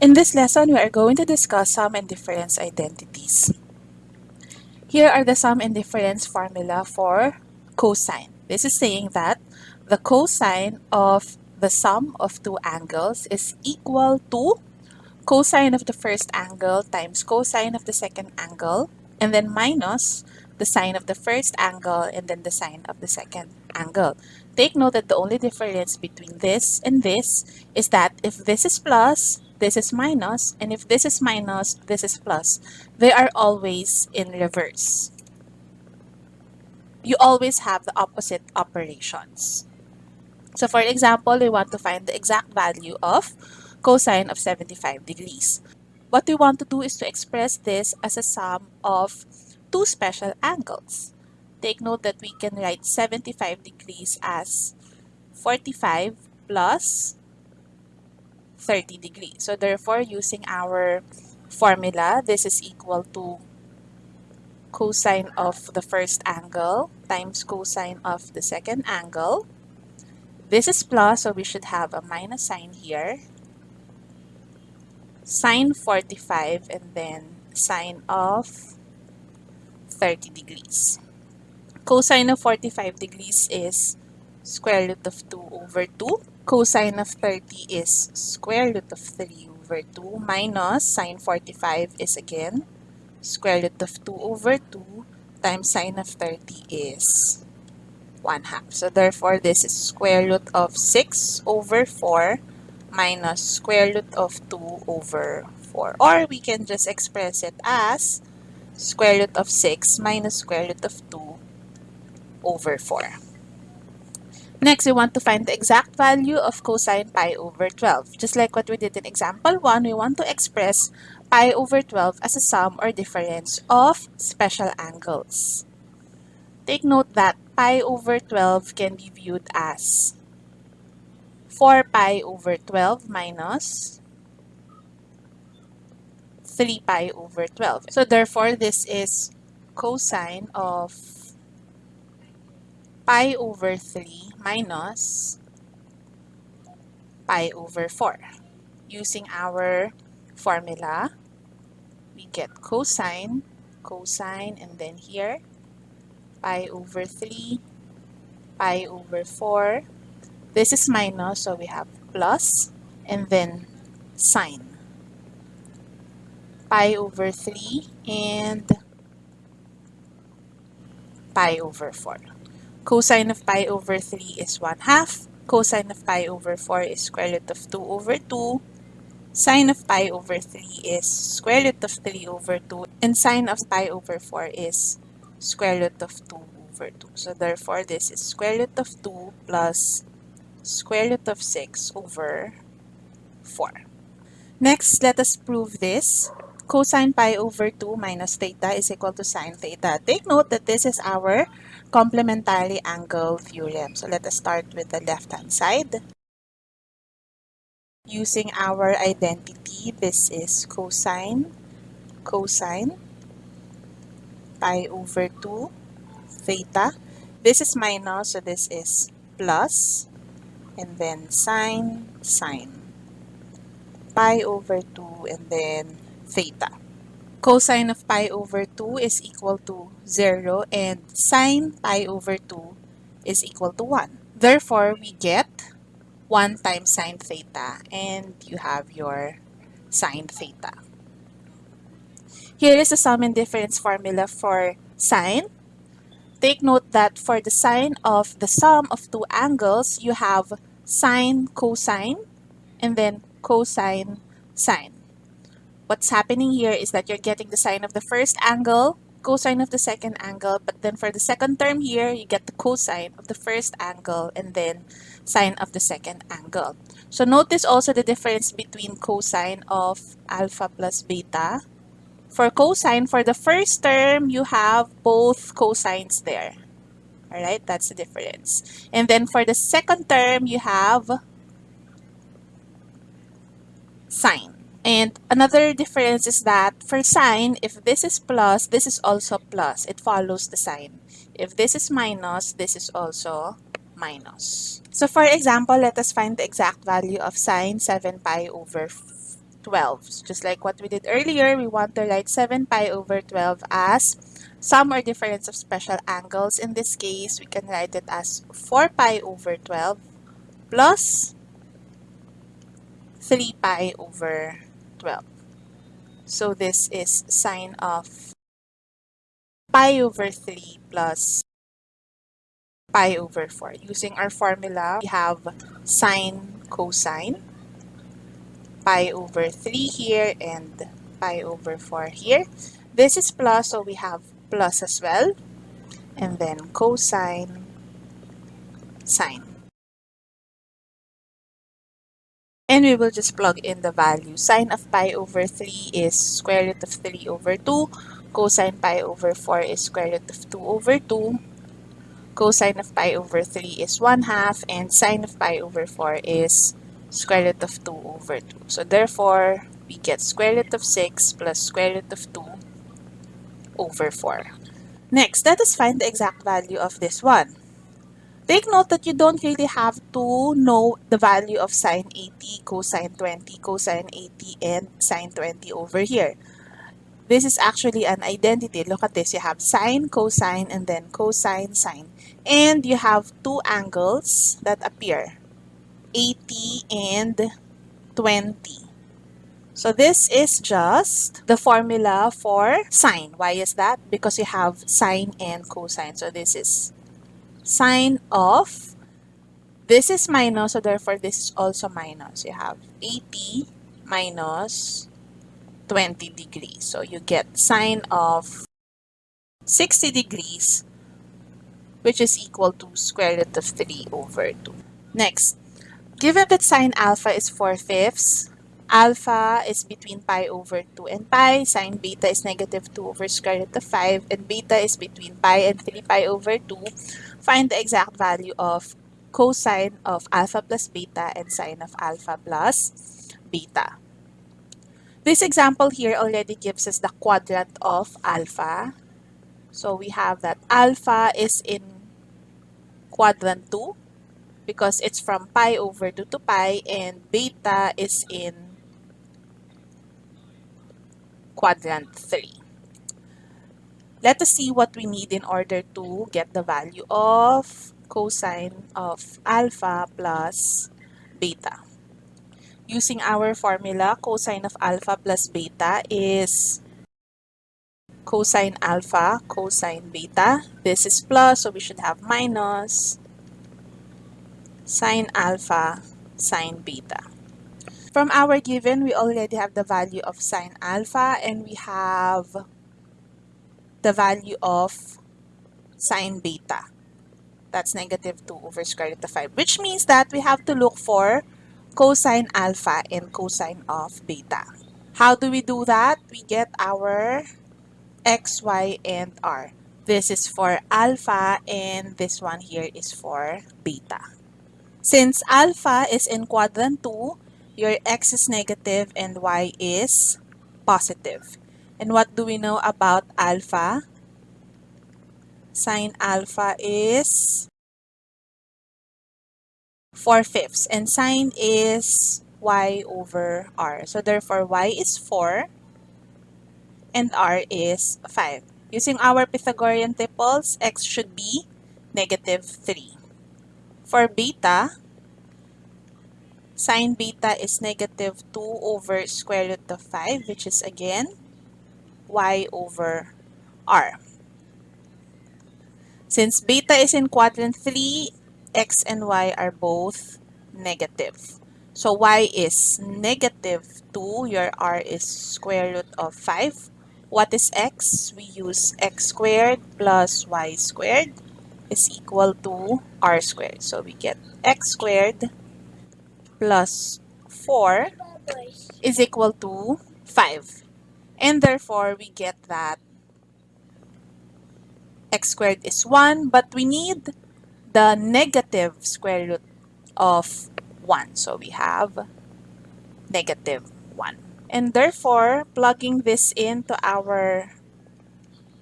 In this lesson, we are going to discuss sum and difference identities. Here are the sum and difference formula for cosine. This is saying that the cosine of the sum of two angles is equal to cosine of the first angle times cosine of the second angle and then minus the sine of the first angle and then the sine of the second angle. Take note that the only difference between this and this is that if this is plus, this is minus, and if this is minus, this is plus. They are always in reverse. You always have the opposite operations. So for example, we want to find the exact value of cosine of 75 degrees. What we want to do is to express this as a sum of two special angles. Take note that we can write 75 degrees as 45 plus 30 degrees. So therefore, using our formula, this is equal to cosine of the first angle times cosine of the second angle. This is plus, so we should have a minus sign here. Sine 45 and then sine of 30 degrees. Cosine of 45 degrees is square root of 2 over 2 cosine of 30 is square root of 3 over 2 minus sine 45 is again square root of 2 over 2 times sine of 30 is 1 half. So therefore, this is square root of 6 over 4 minus square root of 2 over 4. Or we can just express it as square root of 6 minus square root of 2 over 4. Next, we want to find the exact value of cosine pi over 12. Just like what we did in example 1, we want to express pi over 12 as a sum or difference of special angles. Take note that pi over 12 can be viewed as 4 pi over 12 minus 3 pi over 12. So therefore, this is cosine of pi over 3 minus pi over 4. Using our formula, we get cosine, cosine, and then here, pi over 3, pi over 4. This is minus, so we have plus, and then sine. Pi over 3 and pi over 4. Cosine of pi over 3 is 1 half. Cosine of pi over 4 is square root of 2 over 2. Sine of pi over 3 is square root of 3 over 2. And sine of pi over 4 is square root of 2 over 2. So therefore, this is square root of 2 plus square root of 6 over 4. Next, let us prove this. Cosine pi over 2 minus theta is equal to sine theta. Take note that this is our complementary angle theorem. So let us start with the left-hand side. Using our identity, this is cosine, cosine, pi over 2, theta. This is minus, so this is plus, and then sine, sine. Pi over 2, and then theta cosine of pi over 2 is equal to 0 and sine pi over 2 is equal to 1. Therefore, we get 1 times sine theta and you have your sine theta. Here is the sum and difference formula for sine. Take note that for the sine of the sum of two angles, you have sine cosine and then cosine sine what's happening here is that you're getting the sine of the first angle, cosine of the second angle, but then for the second term here, you get the cosine of the first angle and then sine of the second angle. So notice also the difference between cosine of alpha plus beta. For cosine, for the first term, you have both cosines there. All right, that's the difference. And then for the second term, you have sine. And another difference is that for sine, if this is plus, this is also plus. It follows the sign. If this is minus, this is also minus. So for example, let us find the exact value of sine 7 pi over 12. So Just like what we did earlier, we want to write 7 pi over 12 as sum or difference of special angles. In this case, we can write it as 4 pi over 12 plus 3 pi over 12. So this is sine of pi over 3 plus pi over 4. Using our formula, we have sine cosine pi over 3 here and pi over 4 here. This is plus, so we have plus as well. And then cosine, sine. And we will just plug in the value. Sine of pi over 3 is square root of 3 over 2. Cosine pi over 4 is square root of 2 over 2. Cosine of pi over 3 is 1 half. And sine of pi over 4 is square root of 2 over 2. So therefore, we get square root of 6 plus square root of 2 over 4. Next, let us find the exact value of this one. Take note that you don't really have to know the value of sine 80, cosine 20, cosine 80, and sine 20 over here. This is actually an identity. Look at this. You have sine, cosine, and then cosine, sine. And you have two angles that appear. 80 and 20. So this is just the formula for sine. Why is that? Because you have sine and cosine. So this is sine of, this is minus, so therefore this is also minus. You have 80 minus 20 degrees. So you get sine of 60 degrees, which is equal to square root of 3 over 2. Next, Given that sine alpha is 4 fifths, alpha is between pi over 2 and pi, sine beta is negative 2 over square root of 5, and beta is between pi and 3 pi over 2, find the exact value of cosine of alpha plus beta and sine of alpha plus beta. This example here already gives us the quadrant of alpha. So we have that alpha is in quadrant 2 because it's from pi over 2 to pi and beta is in quadrant 3. Let us see what we need in order to get the value of cosine of alpha plus beta. Using our formula, cosine of alpha plus beta is cosine alpha, cosine beta. This is plus, so we should have minus sine alpha, sine beta. From our given, we already have the value of sine alpha and we have the value of sine beta. That's negative 2 over square root of 5, which means that we have to look for cosine alpha and cosine of beta. How do we do that? We get our x, y, and r. This is for alpha and this one here is for beta. Since alpha is in quadrant 2, your x is negative and y is positive. And what do we know about alpha? Sine alpha is 4 fifths and sine is y over r. So therefore y is 4 and r is 5. Using our Pythagorean triples, x should be negative 3. For beta, sine beta is negative 2 over square root of 5, which is again y over r. Since beta is in quadrant 3, x and y are both negative. So y is negative 2, your r is square root of 5. What is x? We use x squared plus y squared is equal to r squared. So we get x squared plus 4 is equal to 5. And therefore, we get that x squared is 1, but we need the negative square root of 1. So we have negative 1. And therefore, plugging this into our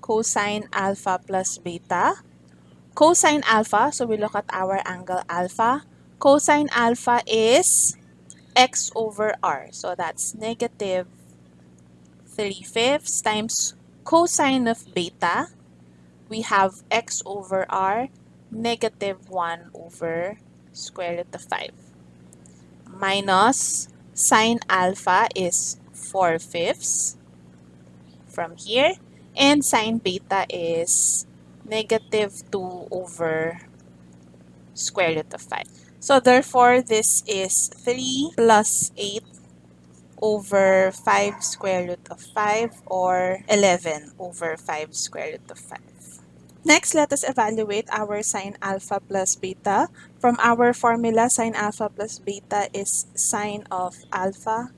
cosine alpha plus beta, cosine alpha, so we look at our angle alpha. Cosine alpha is x over r. So that's negative 3 fifths times cosine of beta. We have x over r negative 1 over square root of 5 minus sine alpha is 4 fifths from here and sine beta is negative 2 over square root of 5. So therefore, this is 3 plus 8 over 5 square root of 5 or 11 over 5 square root of 5. Next, let us evaluate our sine alpha plus beta. From our formula, sine alpha plus beta is sine of alpha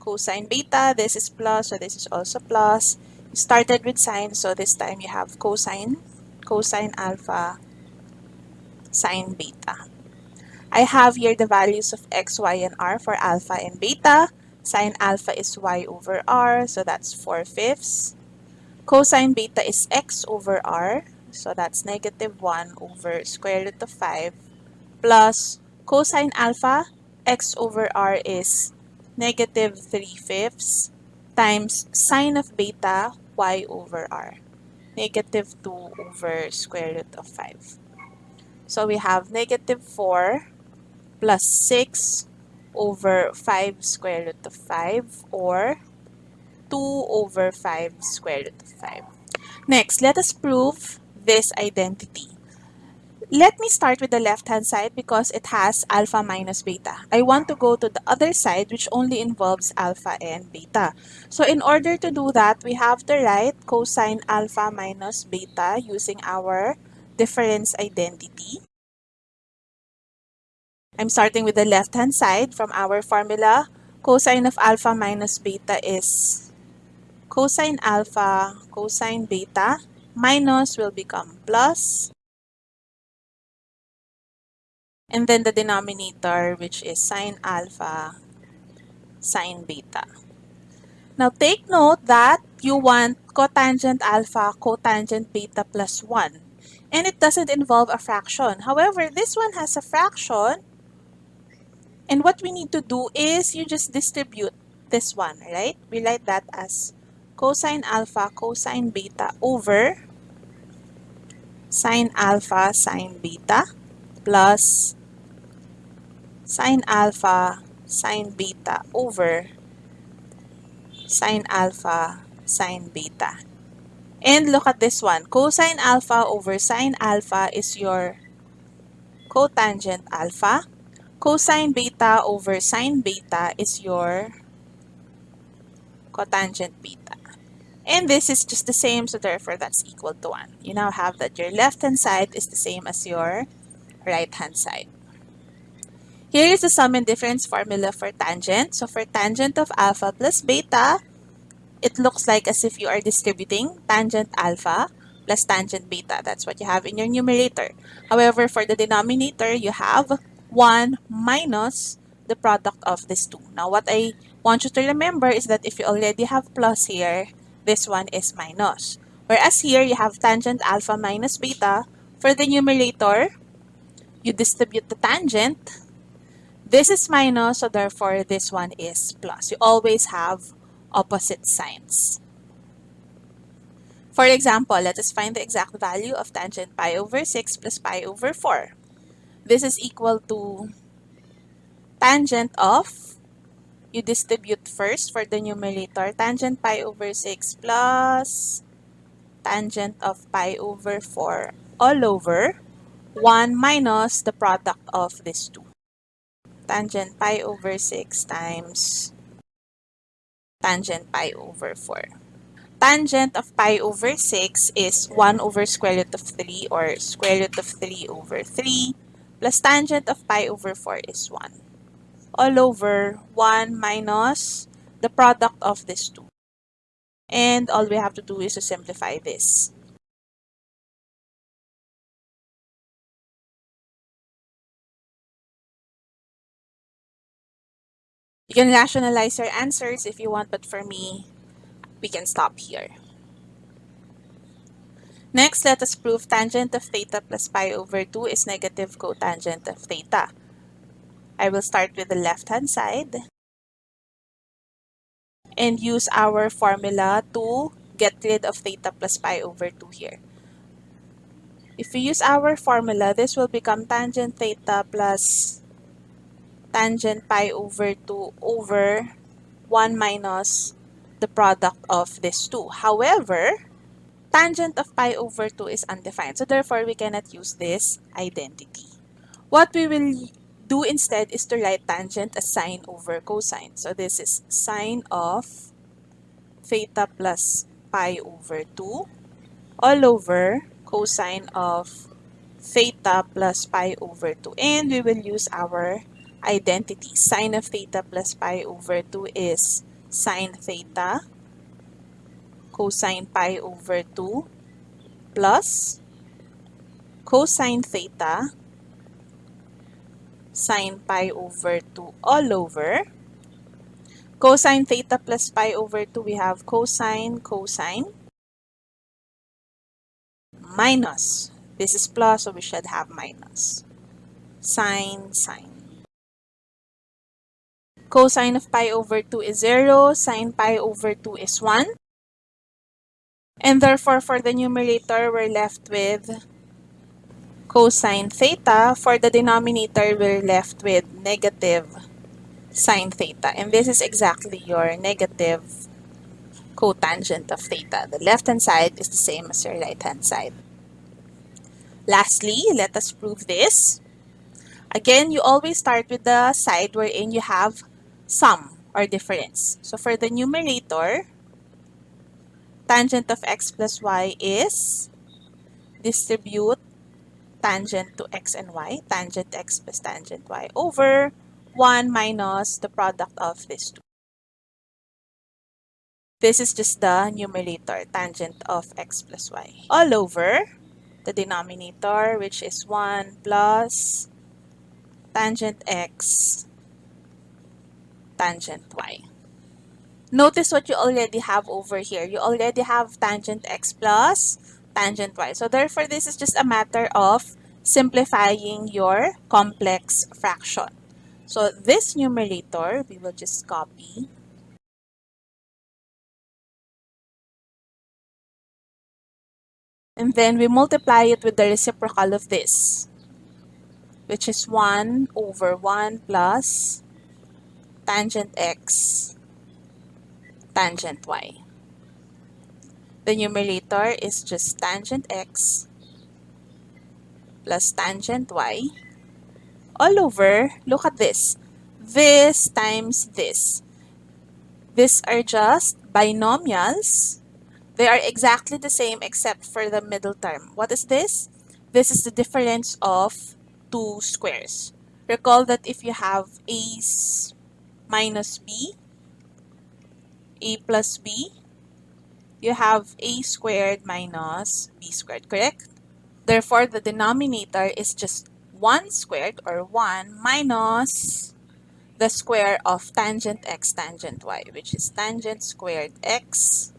cosine beta. This is plus, so this is also plus. You started with sine, so this time you have cosine, cosine alpha, sine beta. I have here the values of x, y, and r for alpha and beta. Sine alpha is y over r, so that's 4 fifths. Cosine beta is x over r, so that's negative 1 over square root of 5, plus cosine alpha, x over r is negative 3 fifths, times sine of beta, y over r, negative 2 over square root of 5. So we have negative 4 plus 6 over 5 square root of 5 or 2 over 5 square root of 5. Next, let us prove this identity. Let me start with the left-hand side because it has alpha minus beta. I want to go to the other side which only involves alpha and beta. So in order to do that, we have to write cosine alpha minus beta using our difference identity. I'm starting with the left-hand side from our formula. Cosine of alpha minus beta is cosine alpha, cosine beta, minus will become plus. And then the denominator, which is sine alpha, sine beta. Now take note that you want cotangent alpha, cotangent beta plus 1. And it doesn't involve a fraction. However, this one has a fraction. And what we need to do is you just distribute this one, right? We write that as cosine alpha cosine beta over sine alpha sine beta plus sine alpha sine beta over sine alpha sine beta. And look at this one. Cosine alpha over sine alpha is your cotangent alpha. Cosine beta over sine beta is your cotangent beta. And this is just the same, so therefore that's equal to 1. You now have that your left-hand side is the same as your right-hand side. Here is the sum and difference formula for tangent. So for tangent of alpha plus beta, it looks like as if you are distributing tangent alpha plus tangent beta. That's what you have in your numerator. However, for the denominator, you have 1 minus the product of these two. Now, what I want you to remember is that if you already have plus here, this one is minus. Whereas here, you have tangent alpha minus beta. For the numerator, you distribute the tangent. This is minus, so therefore this one is plus. You always have opposite signs. For example, let us find the exact value of tangent pi over 6 plus pi over 4. This is equal to tangent of you distribute first for the numerator. Tangent pi over 6 plus tangent of pi over 4 all over 1 minus the product of these two. Tangent pi over 6 times tangent pi over 4. Tangent of pi over 6 is 1 over square root of 3 or square root of 3 over 3 plus tangent of pi over 4 is 1 all over 1 minus the product of these two. And all we have to do is to simplify this. You can rationalize your answers if you want, but for me, we can stop here. Next, let us prove tangent of theta plus pi over 2 is negative cotangent of theta. I will start with the left-hand side and use our formula to get rid of theta plus pi over 2 here. If we use our formula, this will become tangent theta plus tangent pi over 2 over 1 minus the product of these two. However, tangent of pi over 2 is undefined. So therefore, we cannot use this identity. What we will do instead is to write tangent as sine over cosine. So this is sine of theta plus pi over 2 all over cosine of theta plus pi over 2. And we will use our identity. Sine of theta plus pi over 2 is sine theta cosine pi over 2 plus cosine theta sine pi over 2 all over cosine theta plus pi over 2 we have cosine cosine minus. This is plus, so we should have minus. Sine, sine. Cosine of pi over 2 is 0. Sine pi over 2 is 1. And therefore, for the numerator, we're left with cosine theta. For the denominator, we're left with negative sine theta. And this is exactly your negative cotangent of theta. The left-hand side is the same as your right-hand side. Lastly, let us prove this. Again, you always start with the side wherein you have sum or difference. So for the numerator, tangent of x plus y is distribute tangent to x and y, tangent x plus tangent y over 1 minus the product of these two. This is just the numerator, tangent of x plus y. All over the denominator, which is 1 plus tangent x tangent y. Notice what you already have over here. You already have tangent x plus tangent y. So therefore, this is just a matter of simplifying your complex fraction. So this numerator, we will just copy And then we multiply it with the reciprocal of this, which is 1 over 1 plus tangent x tangent y. The numerator is just tangent x plus tangent y all over, look at this, this times this. These are just binomials they are exactly the same except for the middle term. What is this? This is the difference of two squares. Recall that if you have a minus b, a plus b, you have a squared minus b squared, correct? Therefore, the denominator is just 1 squared or 1 minus the square of tangent x tangent y, which is tangent squared x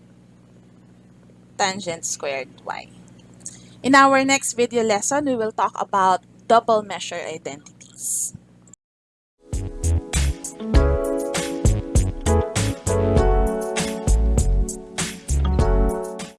tangent squared y. In our next video lesson, we will talk about double measure identities.